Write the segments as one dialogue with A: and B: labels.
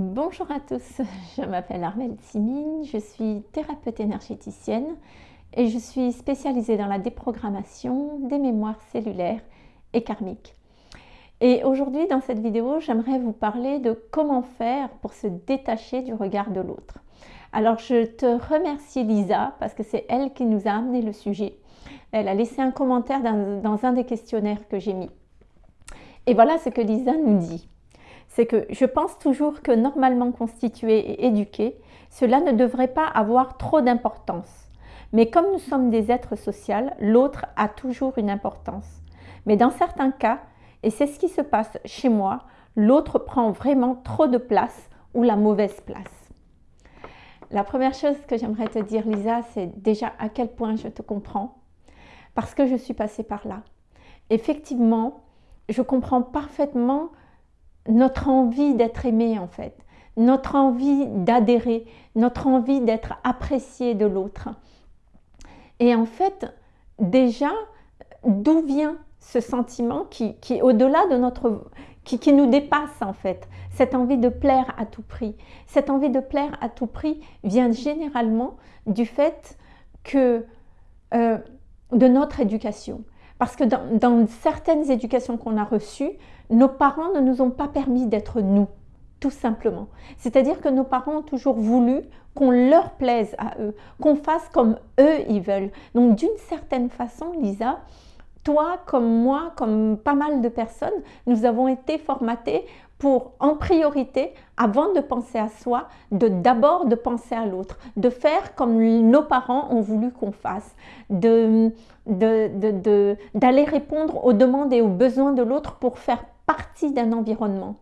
A: Bonjour à tous, je m'appelle Armelle Simine, je suis thérapeute énergéticienne et je suis spécialisée dans la déprogrammation des mémoires cellulaires et karmiques. Et aujourd'hui, dans cette vidéo, j'aimerais vous parler de comment faire pour se détacher du regard de l'autre. Alors, je te remercie Lisa parce que c'est elle qui nous a amené le sujet. Elle a laissé un commentaire dans, dans un des questionnaires que j'ai mis. Et voilà ce que Lisa nous dit c'est que je pense toujours que normalement constitué et éduqué, cela ne devrait pas avoir trop d'importance. Mais comme nous sommes des êtres sociaux, l'autre a toujours une importance. Mais dans certains cas, et c'est ce qui se passe chez moi, l'autre prend vraiment trop de place ou la mauvaise place. La première chose que j'aimerais te dire, Lisa, c'est déjà à quel point je te comprends, parce que je suis passée par là. Effectivement, je comprends parfaitement notre envie d'être aimé en fait, notre envie d'adhérer, notre envie d'être apprécié de l'autre. Et en fait, déjà, d'où vient ce sentiment qui, est au-delà de notre... Qui, qui, nous dépasse en fait, cette envie de plaire à tout prix. Cette envie de plaire à tout prix vient généralement du fait que euh, de notre éducation. Parce que dans, certaines éducations qu'on a reçues, nos parents ne nous ont pas permis d'être nous, tout simplement. C'est-à-dire que nos parents ont toujours voulu qu'on leur plaise à eux, qu'on fasse comme eux ils veulent. Donc d'une certaine façon, Lisa, toi comme moi, comme pas mal de personnes, nous avons été formatés pour en priorité, avant de penser à soi, de d'abord de penser à l'autre, de faire comme nos parents ont voulu qu'on fasse, de d'aller répondre aux demandes et aux besoins de l'autre pour faire partie d'un environnement.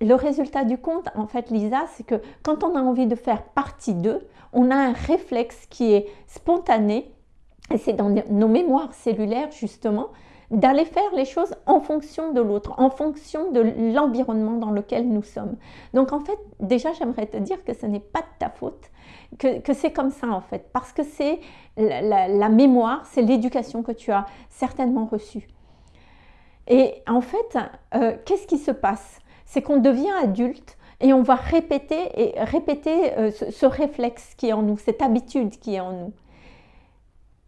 A: Le résultat du compte, en fait, Lisa, c'est que quand on a envie de faire partie d'eux, on a un réflexe qui est spontané, et c'est dans nos mémoires cellulaires, justement, d'aller faire les choses en fonction de l'autre, en fonction de l'environnement dans lequel nous sommes. Donc en fait, déjà j'aimerais te dire que ce n'est pas de ta faute, que, c'est comme ça en fait, parce que c'est la, mémoire, c'est l'éducation que tu as certainement reçue. Et en fait, euh, qu'est-ce qui se passe? C'est qu'on devient adulte et on va répéter et répéter euh, ce réflexe qui est en nous, cette habitude qui est en nous.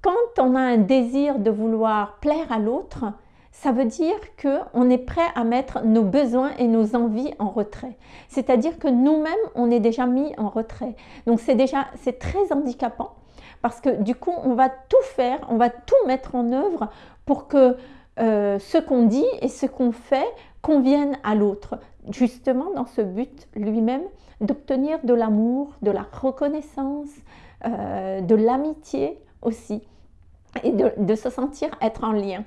A: Quand on a un désir de vouloir plaire à l'autre, ça veut dire qu'on est prêt à mettre nos besoins et nos envies en retrait. C'est-à-dire que nous-mêmes, on est déjà mis en retrait. Donc c'est déjà, c'est très handicapant parce que du coup, on va tout faire, on va tout mettre en œuvre pour que euh, ce qu'on dit et ce qu'on fait conviennent à l'autre. Justement dans ce but lui-même d'obtenir de l'amour, de la reconnaissance, euh, de l'amitié aussi et de, se sentir être en lien.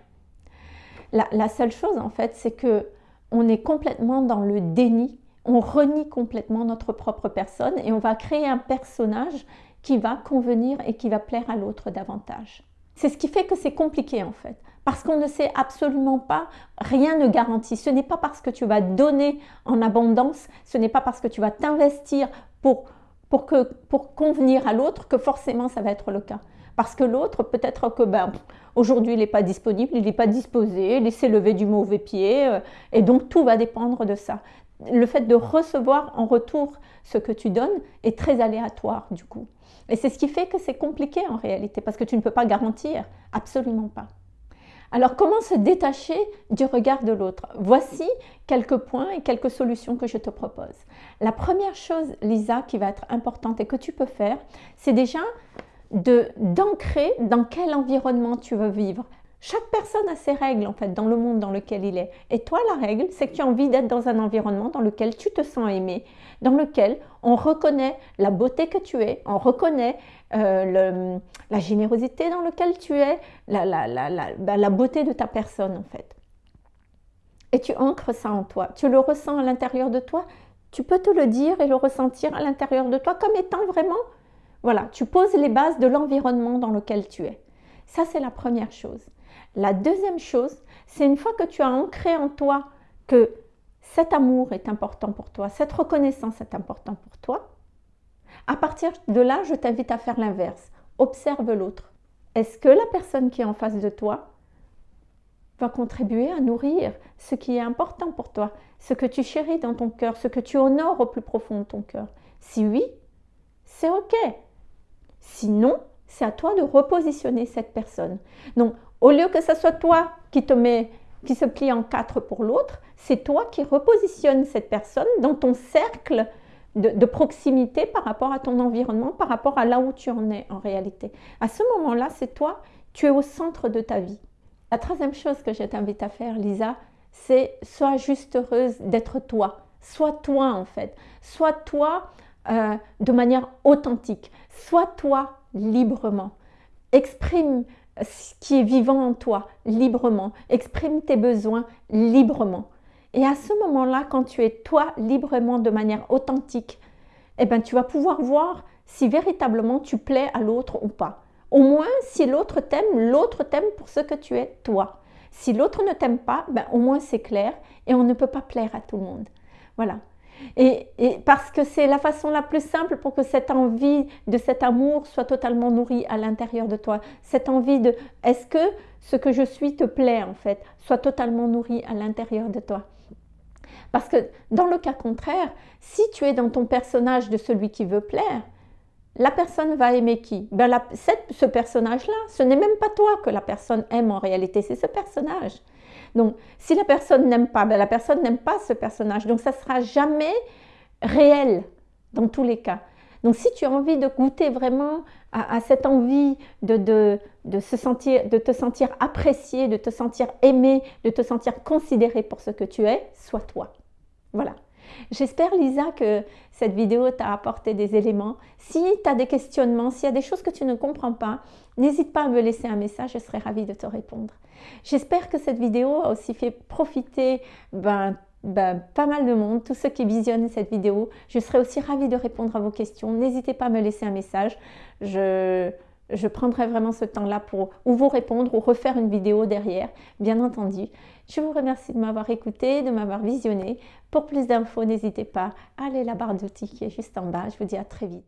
A: La, seule chose en fait, c'est que on est complètement dans le déni, on renie complètement notre propre personne et on va créer un personnage qui va convenir et qui va plaire à l'autre davantage. C'est ce qui fait que c'est compliqué en fait, parce qu'on ne sait absolument pas, rien ne garantit. Ce n'est pas parce que tu vas donner en abondance, ce n'est pas parce que tu vas t'investir pour, pour, pour convenir à l'autre que forcément ça va être le cas. Parce que l'autre, peut-être que ben, aujourd'hui, il n'est pas disponible, il n'est pas disposé, il s'est levé du mauvais pied, euh, et donc tout va dépendre de ça. Le fait de recevoir en retour ce que tu donnes est très aléatoire du coup. Et c'est ce qui fait que c'est compliqué en réalité, parce que tu ne peux pas garantir, absolument pas. Alors comment se détacher du regard de l'autre? Voici quelques points et quelques solutions que je te propose. La première chose, Lisa, qui va être importante et que tu peux faire, c'est déjà d'ancrer dans quel environnement tu veux vivre. Chaque personne a ses règles en fait dans le monde dans lequel il est. Et toi, la règle, c'est que tu as envie d'être dans un environnement dans lequel tu te sens aimé, dans lequel on reconnaît la beauté que tu es, on reconnaît euh, la générosité dans laquelle tu es, la, la, bah, la beauté de ta personne en fait. Et tu ancres ça en toi. Tu le ressens à l'intérieur de toi. Tu peux te le dire et le ressentir à l'intérieur de toi comme étant vraiment voilà, tu poses les bases de l'environnement dans lequel tu es. Ça, c'est la première chose. La deuxième chose, c'est une fois que tu as ancré en toi que cet amour est important pour toi, cette reconnaissance est important pour toi, à partir de là, je t'invite à faire l'inverse. Observe l'autre. Est-ce que la personne qui est en face de toi vas contribuer à nourrir ce qui est important pour toi, ce que tu chéris dans ton cœur, ce que tu honores au plus profond de ton cœur? Si oui, c'est OK. Sinon, c'est à toi de repositionner cette personne. Donc, au lieu que ce soit toi qui te met, qui se plie en quatre pour l'autre, c'est toi qui repositionnes cette personne dans ton cercle de, proximité par rapport à ton environnement, par rapport à là où tu en es en réalité. À ce moment-là, c'est toi, tu es au centre de ta vie. La troisième chose que je t'invite à faire, Lisa, c'est sois juste heureuse d'être toi. Sois toi en fait. Sois toi euh, de manière authentique. Sois toi librement. Exprime ce qui est vivant en toi librement. Exprime tes besoins librement. Et à ce moment-là, quand tu es toi librement de manière authentique, eh ben, tu vas pouvoir voir si véritablement tu plais à l'autre ou pas. Au moins, si l'autre t'aime, l'autre t'aime pour ce que tu es toi. Si l'autre ne t'aime pas, ben, au moins c'est clair et on ne peut pas plaire à tout le monde. Voilà. Et, parce que c'est la façon la plus simple pour que cette envie de cet amour soit totalement nourrie à l'intérieur de toi. Cette envie de est-ce que ce que je suis te plaît en fait, soit totalement nourrie à l'intérieur de toi? Parce que dans le cas contraire, si tu es dans ton personnage de celui qui veut plaire, la personne va aimer qui? Ben Ce personnage-là, ce n'est même pas toi que la personne aime en réalité, c'est ce personnage. Donc, si la personne n'aime pas, ben la personne n'aime pas ce personnage. Donc, ça ne sera jamais réel dans tous les cas. Donc, si tu as envie de goûter vraiment à, cette envie de, de, de, se sentir, de te sentir apprécié, de te sentir aimé, de te sentir considéré pour ce que tu es, sois toi. Voilà. J'espère Lisa que cette vidéo t'a apporté des éléments. Si tu as des questionnements, s'il y a des choses que tu ne comprends pas, n'hésite pas à me laisser un message, je serai ravie de te répondre. J'espère que cette vidéo a aussi fait profiter ben, ben, pas mal de monde, tous ceux qui visionnent cette vidéo. Je serai aussi ravie de répondre à vos questions. N'hésitez pas à me laisser un message. Je, prendrai vraiment ce temps-là pour ou vous répondre ou refaire une vidéo derrière, bien entendu. Je vous remercie de m'avoir écouté, de m'avoir visionné. Pour plus d'infos, n'hésitez pas à aller à la barre d'outils qui est juste en bas. Je vous dis à très vite.